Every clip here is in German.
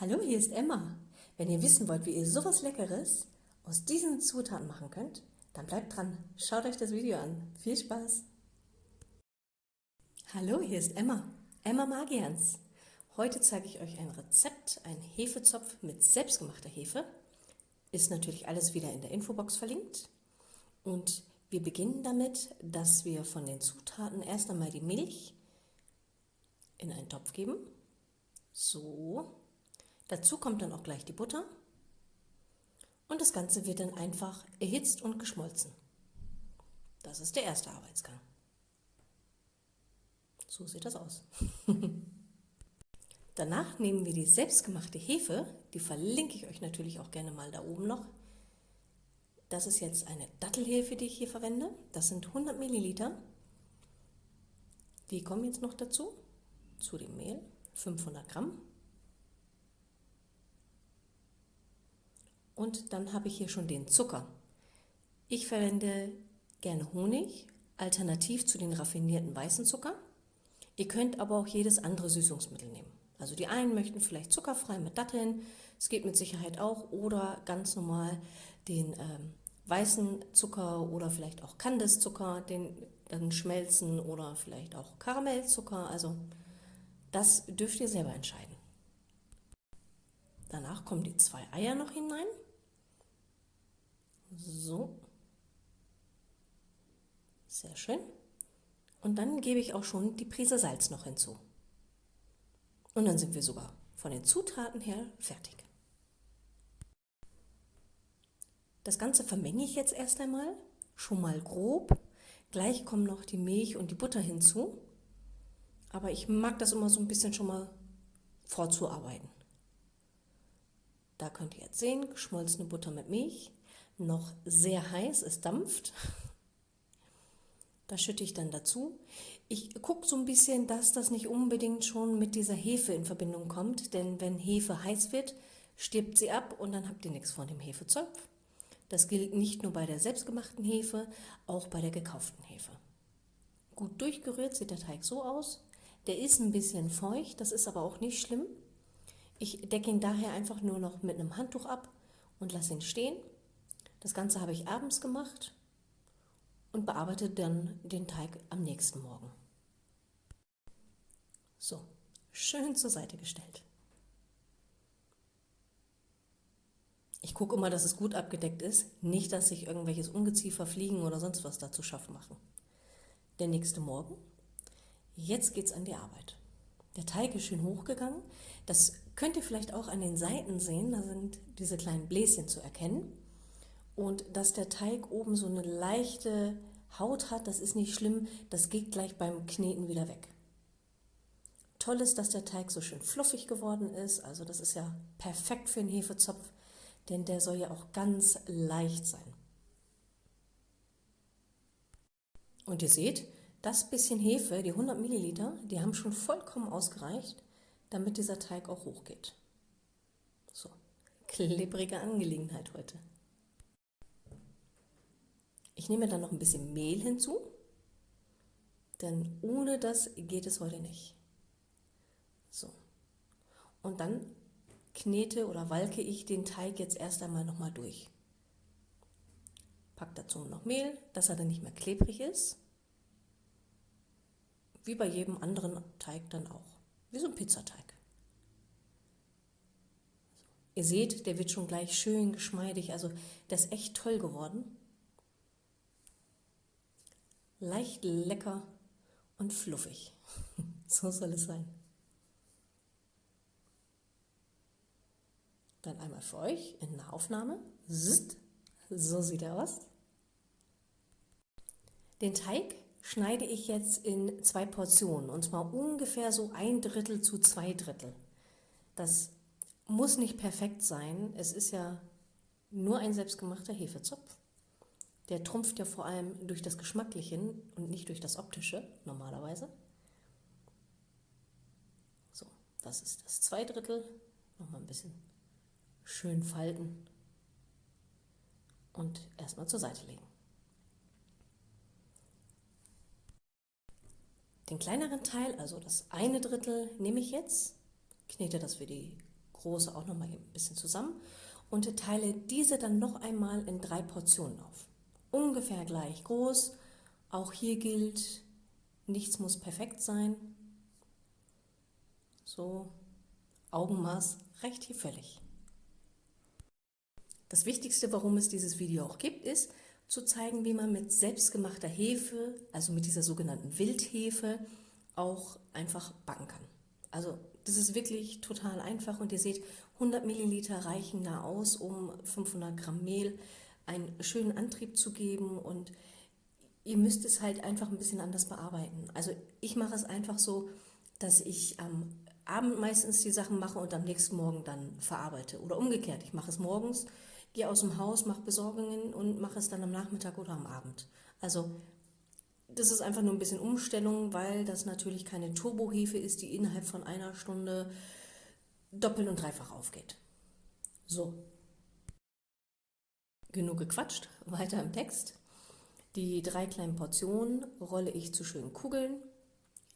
Hallo, hier ist Emma. Wenn ihr wissen wollt, wie ihr sowas Leckeres aus diesen Zutaten machen könnt, dann bleibt dran. Schaut euch das Video an. Viel Spaß! Hallo, hier ist Emma. Emma Magians. Heute zeige ich euch ein Rezept, ein Hefezopf mit selbstgemachter Hefe. Ist natürlich alles wieder in der Infobox verlinkt. Und wir beginnen damit, dass wir von den Zutaten erst einmal die Milch in einen Topf geben. So, Dazu kommt dann auch gleich die Butter und das Ganze wird dann einfach erhitzt und geschmolzen. Das ist der erste Arbeitsgang. So sieht das aus. Danach nehmen wir die selbstgemachte Hefe, die verlinke ich euch natürlich auch gerne mal da oben noch. Das ist jetzt eine Dattelhefe, die ich hier verwende. Das sind 100 Milliliter. Die kommen jetzt noch dazu, zu dem Mehl, 500 Gramm. Und dann habe ich hier schon den Zucker. Ich verwende gerne Honig, alternativ zu den raffinierten weißen Zucker. Ihr könnt aber auch jedes andere Süßungsmittel nehmen. Also die einen möchten vielleicht zuckerfrei mit Datteln, es geht mit Sicherheit auch, oder ganz normal den ähm, weißen Zucker oder vielleicht auch Kandiszucker, den dann schmelzen oder vielleicht auch Karamellzucker. Also das dürft ihr selber entscheiden. Danach kommen die zwei Eier noch hinein. So. Sehr schön. Und dann gebe ich auch schon die Prise Salz noch hinzu. Und dann sind wir sogar von den Zutaten her fertig. Das Ganze vermenge ich jetzt erst einmal, schon mal grob. Gleich kommen noch die Milch und die Butter hinzu. Aber ich mag das immer so ein bisschen schon mal vorzuarbeiten. Da könnt ihr jetzt sehen, geschmolzene Butter mit Milch noch sehr heiß, es dampft. Das schütte ich dann dazu. Ich gucke so ein bisschen, dass das nicht unbedingt schon mit dieser Hefe in Verbindung kommt, denn wenn Hefe heiß wird, stirbt sie ab und dann habt ihr nichts von dem Hefezopf. Das gilt nicht nur bei der selbstgemachten Hefe, auch bei der gekauften Hefe. Gut durchgerührt sieht der Teig so aus. Der ist ein bisschen feucht, das ist aber auch nicht schlimm. Ich decke ihn daher einfach nur noch mit einem Handtuch ab und lasse ihn stehen. Das Ganze habe ich abends gemacht und bearbeite dann den Teig am nächsten Morgen. So, schön zur Seite gestellt. Ich gucke immer, dass es gut abgedeckt ist, nicht, dass sich irgendwelches Ungeziefer, Fliegen oder sonst was dazu schaffen machen. Der nächste Morgen. Jetzt geht es an die Arbeit. Der Teig ist schön hochgegangen. Das könnt ihr vielleicht auch an den Seiten sehen. Da sind diese kleinen Bläschen zu erkennen. Und dass der Teig oben so eine leichte Haut hat, das ist nicht schlimm, das geht gleich beim Kneten wieder weg. Toll ist, dass der Teig so schön fluffig geworden ist, also das ist ja perfekt für einen Hefezopf, denn der soll ja auch ganz leicht sein. Und ihr seht, das bisschen Hefe, die 100 Milliliter, die haben schon vollkommen ausgereicht, damit dieser Teig auch hochgeht. So, klebrige Angelegenheit heute. Ich nehme dann noch ein bisschen Mehl hinzu, denn ohne das geht es heute nicht. So. Und dann knete oder walke ich den Teig jetzt erst einmal nochmal durch. Pack dazu noch Mehl, dass er dann nicht mehr klebrig ist. Wie bei jedem anderen Teig dann auch. Wie so ein Pizzateig. Ihr seht, der wird schon gleich schön geschmeidig, also der ist echt toll geworden leicht lecker und fluffig. so soll es sein. Dann einmal für euch in der Aufnahme. So sieht er aus. Den Teig schneide ich jetzt in zwei Portionen und zwar ungefähr so ein Drittel zu zwei Drittel. Das muss nicht perfekt sein. Es ist ja nur ein selbstgemachter Hefezopf. Der trumpft ja vor allem durch das Geschmackliche und nicht durch das Optische normalerweise. So, das ist das zwei Drittel. Nochmal ein bisschen schön falten und erstmal zur Seite legen. Den kleineren Teil, also das eine Drittel, nehme ich jetzt, knete das für die große auch noch mal ein bisschen zusammen und teile diese dann noch einmal in drei Portionen auf. Ungefähr gleich groß. Auch hier gilt, nichts muss perfekt sein. So, Augenmaß reicht hier völlig. Das Wichtigste, warum es dieses Video auch gibt, ist, zu zeigen, wie man mit selbstgemachter Hefe, also mit dieser sogenannten Wildhefe, auch einfach backen kann. Also das ist wirklich total einfach und ihr seht, 100 Milliliter reichen da aus, um 500 Gramm Mehl einen schönen Antrieb zu geben und ihr müsst es halt einfach ein bisschen anders bearbeiten. Also ich mache es einfach so, dass ich am Abend meistens die Sachen mache und am nächsten Morgen dann verarbeite. Oder umgekehrt, ich mache es morgens, gehe aus dem Haus, mache Besorgungen und mache es dann am Nachmittag oder am Abend. Also das ist einfach nur ein bisschen Umstellung, weil das natürlich keine Turbohefe ist, die innerhalb von einer Stunde doppelt und dreifach aufgeht. So. Genug gequatscht, weiter im Text. Die drei kleinen Portionen rolle ich zu schönen Kugeln,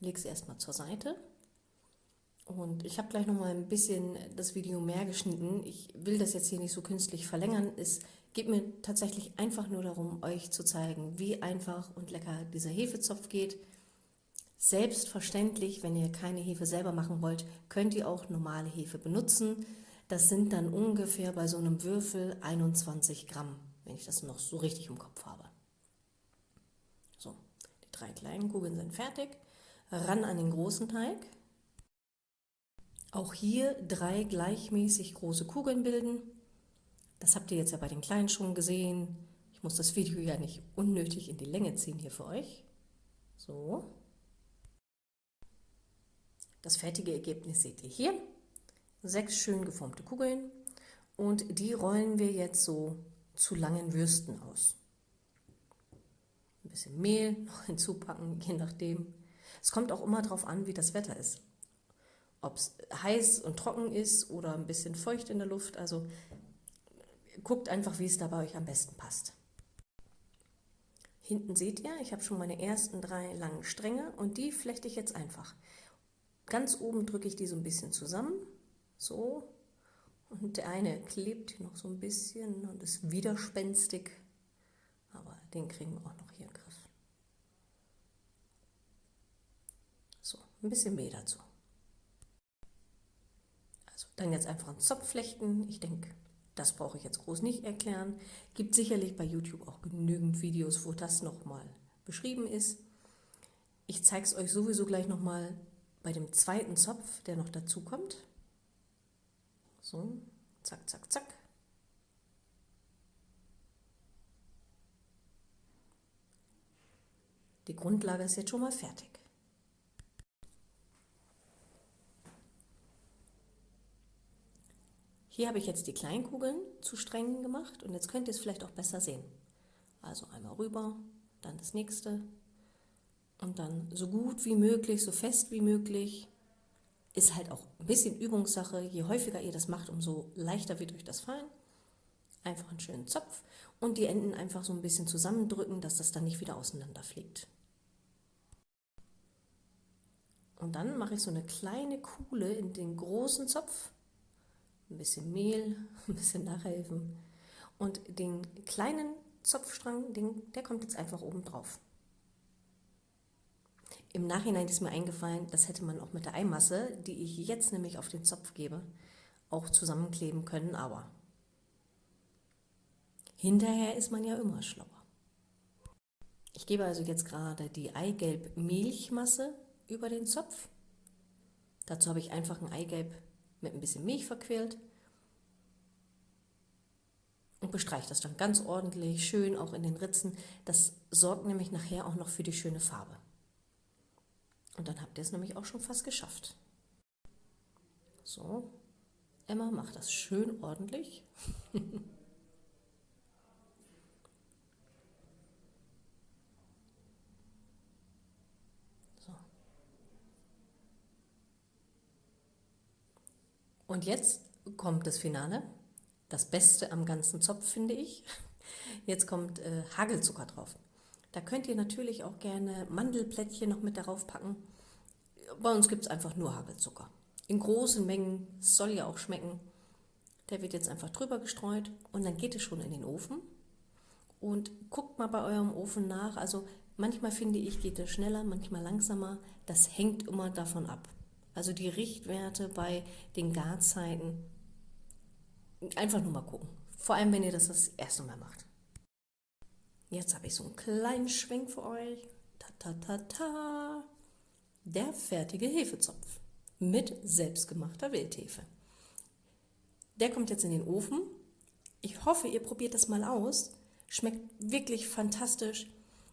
lege sie erstmal zur Seite. Und ich habe gleich noch mal ein bisschen das Video mehr geschnitten. Ich will das jetzt hier nicht so künstlich verlängern. Es geht mir tatsächlich einfach nur darum, euch zu zeigen, wie einfach und lecker dieser Hefezopf geht. Selbstverständlich, wenn ihr keine Hefe selber machen wollt, könnt ihr auch normale Hefe benutzen. Das sind dann ungefähr bei so einem Würfel 21 Gramm, wenn ich das noch so richtig im Kopf habe. So, die drei kleinen Kugeln sind fertig. Ran an den großen Teig. Auch hier drei gleichmäßig große Kugeln bilden. Das habt ihr jetzt ja bei den kleinen schon gesehen. Ich muss das Video ja nicht unnötig in die Länge ziehen hier für euch. So. Das fertige Ergebnis seht ihr hier. Sechs schön geformte Kugeln und die rollen wir jetzt so zu langen Würsten aus. Ein bisschen Mehl noch hinzupacken, je nachdem. Es kommt auch immer darauf an, wie das Wetter ist ob es heiß und trocken ist oder ein bisschen feucht in der Luft. Also guckt einfach, wie es da bei euch am besten passt. Hinten seht ihr, ich habe schon meine ersten drei langen Stränge und die flechte ich jetzt einfach. Ganz oben drücke ich die so ein bisschen zusammen, so. Und der eine klebt noch so ein bisschen und ist widerspenstig, aber den kriegen wir auch noch hier im Griff. So, ein bisschen Mehl dazu. Dann jetzt einfach einen Zopf flechten. Ich denke, das brauche ich jetzt groß nicht erklären. Gibt sicherlich bei YouTube auch genügend Videos, wo das nochmal beschrieben ist. Ich zeige es euch sowieso gleich nochmal bei dem zweiten Zopf, der noch dazu kommt. So, zack, zack, zack. Die Grundlage ist jetzt schon mal fertig. Hier habe ich jetzt die Kleinkugeln zu Strängen gemacht und jetzt könnt ihr es vielleicht auch besser sehen. Also einmal rüber, dann das nächste und dann so gut wie möglich, so fest wie möglich. Ist halt auch ein bisschen Übungssache. Je häufiger ihr das macht, umso leichter wird euch das fallen. Einfach einen schönen Zopf und die Enden einfach so ein bisschen zusammendrücken, dass das dann nicht wieder auseinanderfliegt. Und dann mache ich so eine kleine Kuhle in den großen Zopf ein bisschen Mehl, ein bisschen nachhelfen. Und den kleinen Zopfstrang, den, der kommt jetzt einfach oben drauf. Im Nachhinein ist mir eingefallen, das hätte man auch mit der Eimasse, die ich jetzt nämlich auf den Zopf gebe, auch zusammenkleben können, aber hinterher ist man ja immer schlauer. Ich gebe also jetzt gerade die Eigelb-Milchmasse über den Zopf. Dazu habe ich einfach ein Eigelb mit ein bisschen Milch verquält und bestreiche das dann ganz ordentlich, schön auch in den Ritzen. Das sorgt nämlich nachher auch noch für die schöne Farbe. Und dann habt ihr es nämlich auch schon fast geschafft. So, Emma macht das schön ordentlich. Und jetzt kommt das Finale. Das Beste am ganzen Zopf, finde ich. Jetzt kommt äh, Hagelzucker drauf. Da könnt ihr natürlich auch gerne Mandelplättchen noch mit darauf packen. Bei uns gibt es einfach nur Hagelzucker. in großen Mengen, soll ja auch schmecken. Der wird jetzt einfach drüber gestreut und dann geht es schon in den Ofen. Und guckt mal bei eurem Ofen nach. Also manchmal finde ich, geht es schneller, manchmal langsamer. Das hängt immer davon ab. Also die Richtwerte bei den Garzeiten. Einfach nur mal gucken. Vor allem, wenn ihr das das erste Mal macht. Jetzt habe ich so einen kleinen Schwenk für euch. Ta, ta, ta, ta. Der fertige Hefezopf mit selbstgemachter Wildhefe. Der kommt jetzt in den Ofen. Ich hoffe, ihr probiert das mal aus. Schmeckt wirklich fantastisch.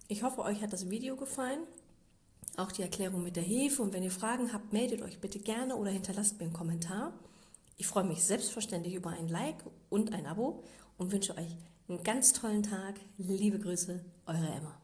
Ich hoffe, euch hat das Video gefallen. Auch die Erklärung mit der Hefe. Und wenn ihr Fragen habt, meldet euch bitte gerne oder hinterlasst mir einen Kommentar. Ich freue mich selbstverständlich über ein Like und ein Abo und wünsche euch einen ganz tollen Tag. Liebe Grüße, eure Emma.